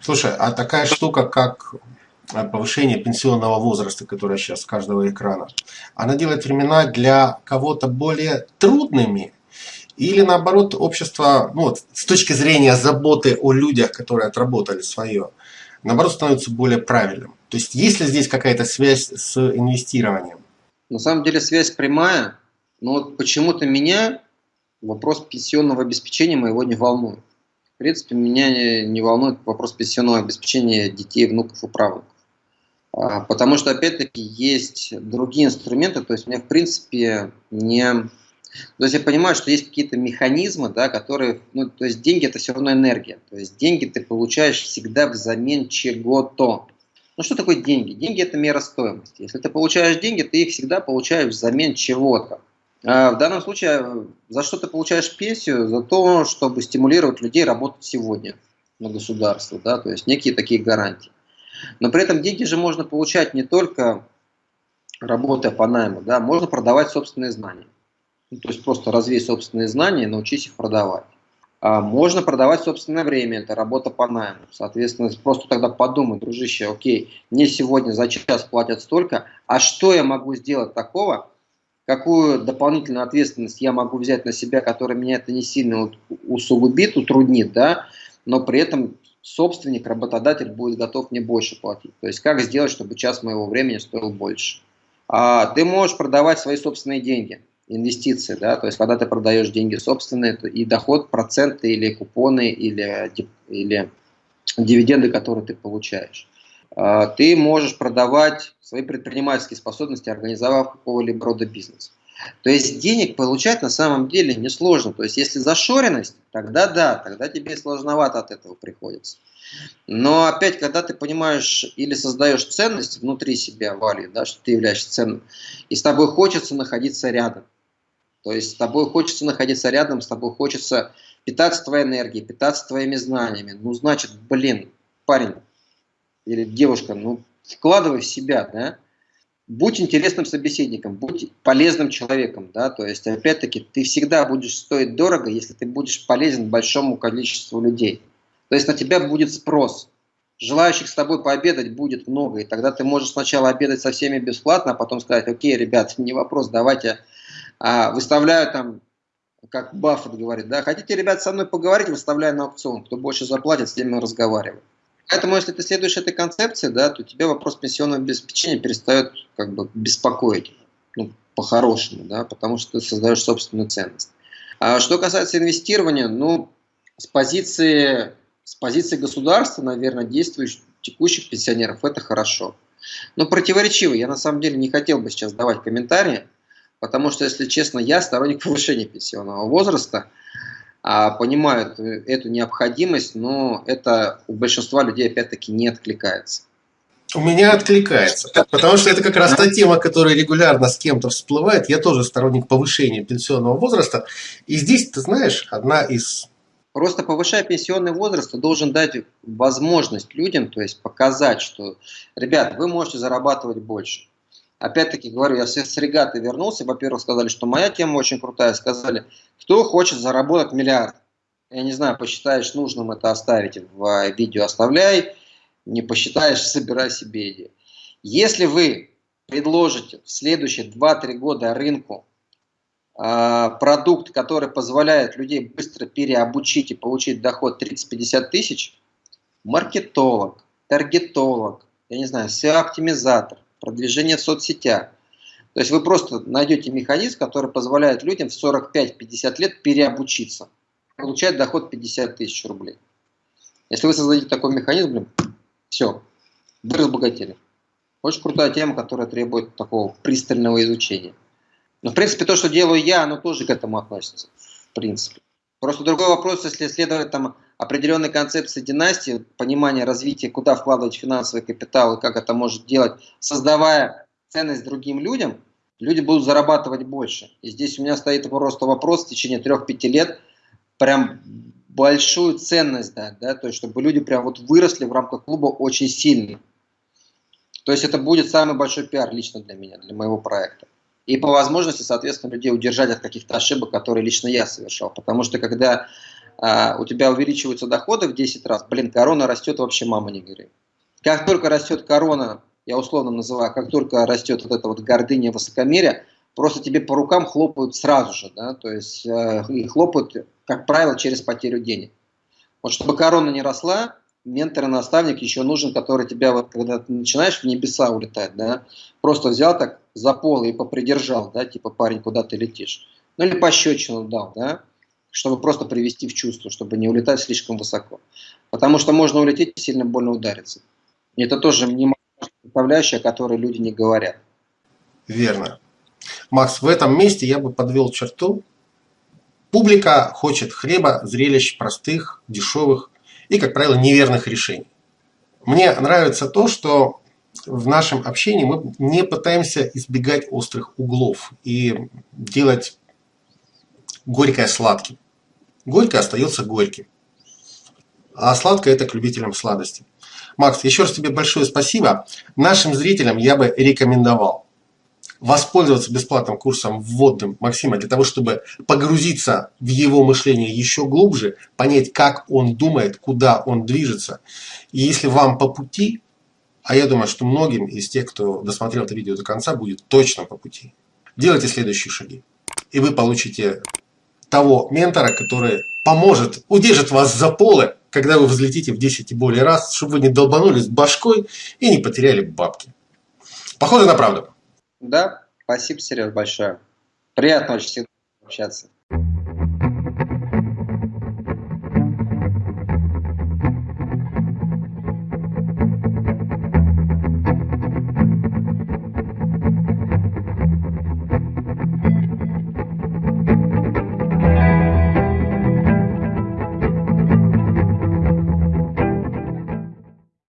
Слушай, а такая штука, как повышение пенсионного возраста, которое сейчас с каждого экрана, она делает времена для кого-то более трудными? Или наоборот, общество, ну вот, с точки зрения заботы о людях, которые отработали свое, наоборот, становится более правильным? То есть, есть ли здесь какая-то связь с инвестированием? На самом деле связь прямая, но вот почему-то меня вопрос пенсионного обеспечения моего не волнует. В принципе, меня не волнует вопрос пенсионного обеспечения детей, внуков и правнуков. А, потому что, опять-таки, есть другие инструменты, то есть мне, в принципе, не... То есть я понимаю, что есть какие-то механизмы, да, которые... Ну, то есть деньги – это все равно энергия. То есть деньги ты получаешь всегда взамен чего-то. Ну что такое деньги? Деньги – это мера стоимости. Если ты получаешь деньги, ты их всегда получаешь взамен чего-то. А в данном случае за что ты получаешь пенсию? За то, чтобы стимулировать людей работать сегодня на государство, да, то есть некие такие гарантии. Но при этом деньги же можно получать не только работая по найму, да, можно продавать собственные знания. Ну, то есть просто развей собственные знания и научись их продавать. А можно продавать собственное время, это работа по найму. Соответственно, просто тогда подумай, дружище, окей, мне сегодня за час платят столько, а что я могу сделать такого, какую дополнительную ответственность я могу взять на себя, которая меня это не сильно усугубит, утруднит, да, но при этом собственник, работодатель будет готов мне больше платить. То есть как сделать, чтобы час моего времени стоил больше. А ты можешь продавать свои собственные деньги, инвестиции, да, то есть когда ты продаешь деньги собственные, и доход, проценты или купоны, или, или дивиденды, которые ты получаешь. А, ты можешь продавать свои предпринимательские способности, организовав какого-либо рода бизнес. То есть денег получать на самом деле несложно. То есть если зашоренность, тогда да, тогда тебе сложновато от этого приходится. Но опять, когда ты понимаешь или создаешь ценность внутри себя, Вали, да, что ты являешься ценным, и с тобой хочется находиться рядом. То есть с тобой хочется находиться рядом, с тобой хочется питаться твоей энергией, питаться твоими знаниями. Ну, значит, блин, парень, или девушка, ну, вкладывай в себя, да, будь интересным собеседником, будь полезным человеком, да, то есть, опять-таки, ты всегда будешь стоить дорого, если ты будешь полезен большому количеству людей. То есть на тебя будет спрос. Желающих с тобой пообедать будет много, и тогда ты можешь сначала обедать со всеми бесплатно, а потом сказать, окей, ребят, не вопрос, давайте выставляю там, как Баффет говорит, да, хотите, ребят, со мной поговорить, выставляю на аукцион, кто больше заплатит, с тем и разговариваю. Поэтому, если ты следуешь этой концепции, да, то тебе вопрос пенсионного обеспечения перестает как бы беспокоить, ну, по-хорошему, да, потому что ты создаешь собственную ценность. А что касается инвестирования, ну, с позиции, с позиции государства, наверное, действующих текущих пенсионеров, это хорошо. Но противоречиво. Я на самом деле не хотел бы сейчас давать комментарии, потому что, если честно, я сторонник повышения пенсионного возраста, а, понимают эту необходимость, но это у большинства людей опять-таки не откликается. У меня откликается, потому что это как раз та тема, которая регулярно с кем-то всплывает. Я тоже сторонник повышения пенсионного возраста. И здесь, ты знаешь, одна из... Просто повышая пенсионный возраст, ты должен дать возможность людям, то есть показать, что, ребят, вы можете зарабатывать больше. Опять-таки говорю, я с регаты вернулся, во-первых, сказали, что моя тема очень крутая, сказали, кто хочет заработать миллиард. Я не знаю, посчитаешь нужным это оставить в видео, оставляй, не посчитаешь, собирай себе идею. Если вы предложите в следующие 2-3 года рынку э, продукт, который позволяет людей быстро переобучить и получить доход 30-50 тысяч, маркетолог, таргетолог, я не знаю, SEO-оптимизатор, продвижение в соцсетях. То есть вы просто найдете механизм, который позволяет людям в 45-50 лет переобучиться, получать доход 50 тысяч рублей. Если вы создадите такой механизм, блин, все, вы разбогатели. Очень крутая тема, которая требует такого пристального изучения. Но, в принципе, то, что делаю я, оно тоже к этому относится. В принципе. Просто другой вопрос, если следовать там определенной концепции династии, понимание развития, куда вкладывать финансовый капитал и как это может делать, создавая ценность другим людям, люди будут зарабатывать больше. И здесь у меня стоит просто вопрос в течение 3-5 лет, прям большую ценность дать, да, то есть чтобы люди прям вот выросли в рамках клуба очень сильно. То есть это будет самый большой пиар лично для меня, для моего проекта. И по возможности, соответственно, людей удержать от каких-то ошибок, которые лично я совершал. Потому что когда а, у тебя увеличиваются доходы в 10 раз, блин, корона растет, вообще мама не горит. Как только растет корона, я условно называю, как только растет вот эта вот гордыня, высокомерие, просто тебе по рукам хлопают сразу же, да, то есть э, и хлопают, как правило, через потерю денег. Вот чтобы корона не росла, ментор и наставник еще нужен, который тебя, вот, когда ты начинаешь в небеса улетать, да, просто взял так за пол и попридержал, да, типа, парень, куда ты летишь. Ну или пощечину дал, да, чтобы просто привести в чувство, чтобы не улетать слишком высоко. Потому что можно улететь и сильно больно удариться. И это тоже не составляющая, о которой люди не говорят. Верно. Макс, в этом месте я бы подвел черту. Публика хочет хлеба, зрелищ простых, дешевых и, как правило, неверных решений. Мне нравится то, что в нашем общении мы не пытаемся избегать острых углов и делать горькое сладким. Горькое остается горьким. А сладкое это к любителям сладости. Макс, еще раз тебе большое спасибо. Нашим зрителям я бы рекомендовал воспользоваться бесплатным курсом вводным Максима для того, чтобы погрузиться в его мышление еще глубже, понять, как он думает, куда он движется. И если вам по пути, а я думаю, что многим из тех, кто досмотрел это видео до конца, будет точно по пути, делайте следующие шаги. И вы получите того ментора, который поможет, удержит вас за полы, когда вы взлетите в 10 и более раз, чтобы вы не долбанулись башкой и не потеряли бабки. Похоже на правду. Да, спасибо, Сереж, большое. Приятно очень всегда общаться.